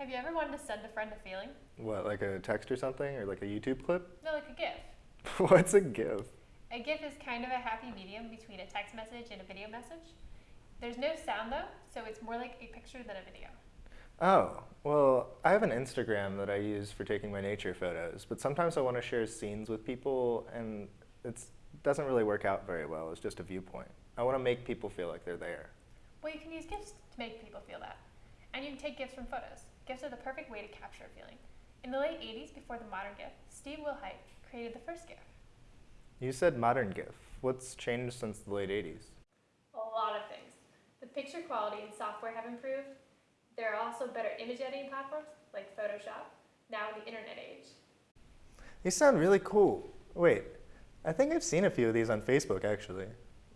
Have you ever wanted to send a friend a feeling? What, like a text or something, or like a YouTube clip? No, like a GIF. What's a GIF? A GIF is kind of a happy medium between a text message and a video message. There's no sound though, so it's more like a picture than a video. Oh, well, I have an Instagram that I use for taking my nature photos, but sometimes I want to share scenes with people, and it doesn't really work out very well. It's just a viewpoint. I want to make people feel like they're there. Well, you can use GIFs to make people feel that. And you can take GIFs from photos. GIFs are the perfect way to capture a feeling. In the late 80s, before the modern GIF, Steve Wilhite created the first GIF. You said modern GIF. What's changed since the late 80s? A lot of things. The picture quality and software have improved. There are also better image editing platforms like Photoshop, now in the internet age. These sound really cool. Wait, I think I've seen a few of these on Facebook actually.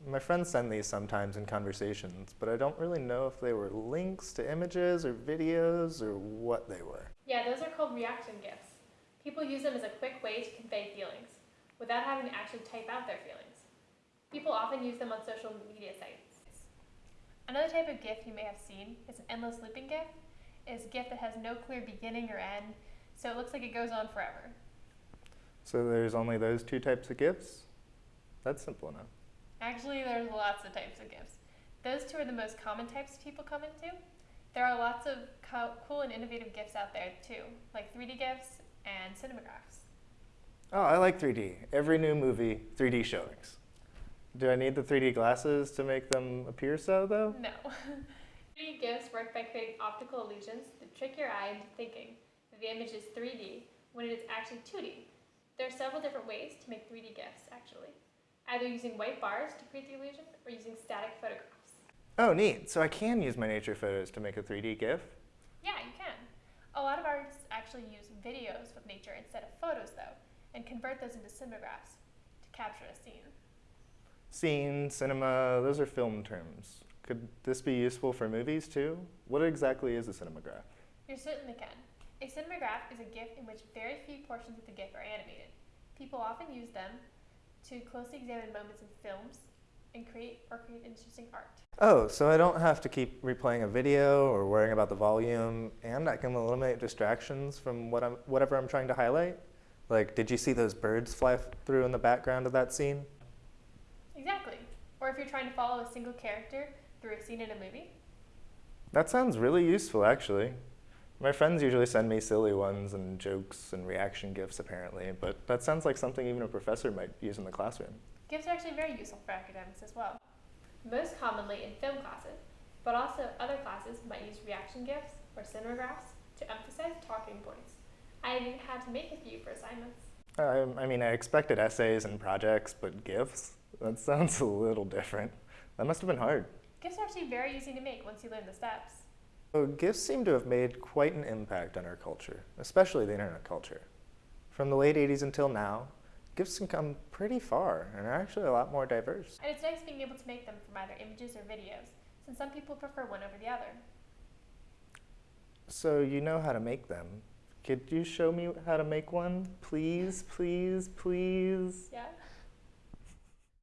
My friends send these sometimes in conversations, but I don't really know if they were links to images or videos or what they were. Yeah, those are called reaction GIFs. People use them as a quick way to convey feelings without having to actually type out their feelings. People often use them on social media sites. Another type of GIF you may have seen is an endless looping GIF. It is a GIF that has no clear beginning or end, so it looks like it goes on forever. So there's only those two types of GIFs? That's simple enough. Actually, there's lots of types of GIFs. Those two are the most common types people come into. There are lots of co cool and innovative GIFs out there too, like 3D GIFs and cinemagraphs. Oh, I like 3D. Every new movie, 3D showings. Do I need the 3D glasses to make them appear so, though? No. 3D GIFs work by creating optical illusions that trick your eye into thinking that the image is 3D when it is actually 2D. There are several different ways to make 3D GIFs, actually. Either using white bars to create the illusion, or using static photographs. Oh, neat. So I can use my nature photos to make a 3D GIF? Yeah, you can. A lot of artists actually use videos of nature instead of photos, though, and convert those into cinemagraphs to capture a scene. Scene, cinema, those are film terms. Could this be useful for movies too? What exactly is a cinematograph? You certainly can. A cinematograph is a GIF in which very few portions of the GIF are animated. People often use them to closely examine moments in films and create or create interesting art. Oh, so I don't have to keep replaying a video or worrying about the volume, and I can eliminate distractions from what I'm, whatever I'm trying to highlight? Like, did you see those birds fly through in the background of that scene? Exactly. Or if you're trying to follow a single character through a scene in a movie. That sounds really useful, actually. My friends usually send me silly ones and jokes and reaction GIFs, apparently, but that sounds like something even a professor might use in the classroom. GIFs are actually very useful for academics as well. Most commonly in film classes, but also other classes might use reaction GIFs or cinemagraphs to emphasize talking points. I even had to make a few for assignments. I, I mean, I expected essays and projects, but GIFs? That sounds a little different. That must have been hard. GIFs are actually very easy to make once you learn the steps. So GIFs seem to have made quite an impact on our culture, especially the internet culture. From the late 80s until now, GIFs can come pretty far and are actually a lot more diverse. And it's nice being able to make them from either images or videos, since some people prefer one over the other. So you know how to make them. Could you show me how to make one? Please, please, please? Yeah?